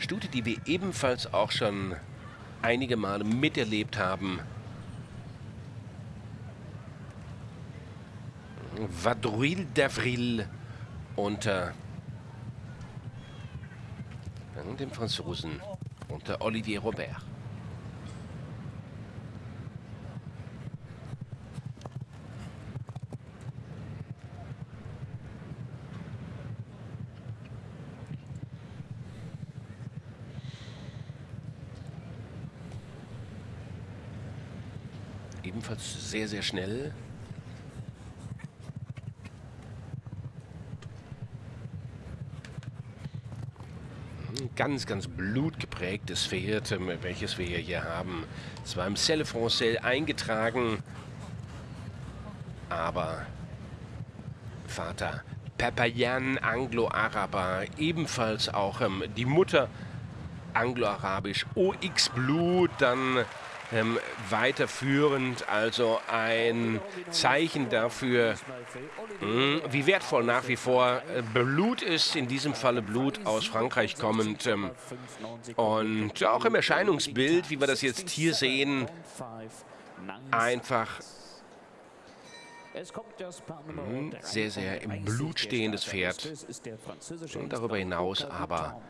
Stute, die wir ebenfalls auch schon einige Male miterlebt haben. Vadrouille d'Avril unter dem Franzosen, unter Olivier Robert. Ebenfalls sehr, sehr schnell. ganz, ganz blutgeprägtes Pferd, ähm, welches wir hier haben. Es war im Selle Francais eingetragen, aber Vater Papayan Anglo-Araber, ebenfalls auch ähm, die Mutter Anglo-Arabisch, OX Blut, dann ähm, weiterführend. Also ein Zeichen dafür, mh, hm, wie wertvoll nach wie vor äh, Blut ist, in diesem Falle Blut aus Frankreich kommend. Ähm, und auch im Erscheinungsbild, wie wir das jetzt hier sehen, einfach hm, sehr, sehr im Blut stehendes Pferd. Und darüber hinaus aber